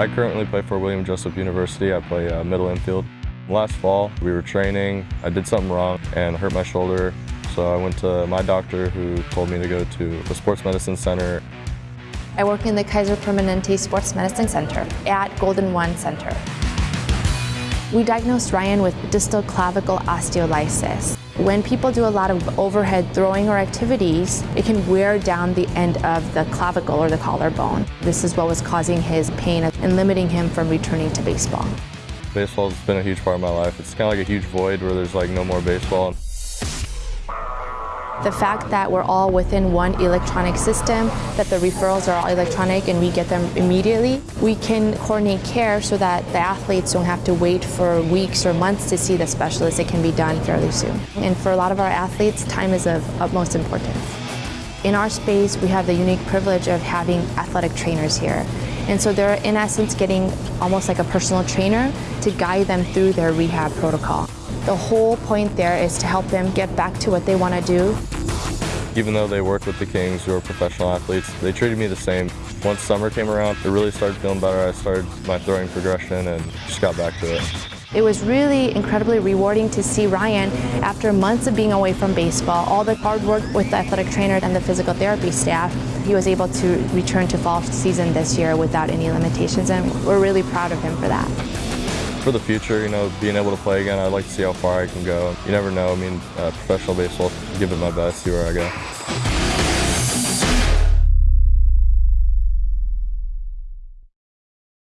I currently play for William Jessup University. I play uh, middle infield. Last fall, we were training. I did something wrong and hurt my shoulder. So I went to my doctor who told me to go to the Sports Medicine Center. I work in the Kaiser Permanente Sports Medicine Center at Golden One Center. We diagnosed Ryan with distal clavicle osteolysis. When people do a lot of overhead throwing or activities, it can wear down the end of the clavicle or the collarbone. This is what was causing his pain and limiting him from returning to baseball. Baseball's been a huge part of my life. It's kind of like a huge void where there's like no more baseball. The fact that we're all within one electronic system, that the referrals are all electronic and we get them immediately, we can coordinate care so that the athletes don't have to wait for weeks or months to see the specialist. It can be done fairly soon. And for a lot of our athletes, time is of utmost importance. In our space, we have the unique privilege of having athletic trainers here. And so they're in essence getting almost like a personal trainer to guide them through their rehab protocol. The whole point there is to help them get back to what they want to do. Even though they work with the Kings, who are professional athletes, they treated me the same. Once summer came around, it really started feeling better. I started my throwing progression and just got back to it. It was really incredibly rewarding to see Ryan, after months of being away from baseball, all the hard work with the athletic trainer and the physical therapy staff, he was able to return to fall season this year without any limitations, and we're really proud of him for that for the future, you know, being able to play again, I'd like to see how far I can go. You never know. I mean, uh, professional baseball, give it my best, see where I go.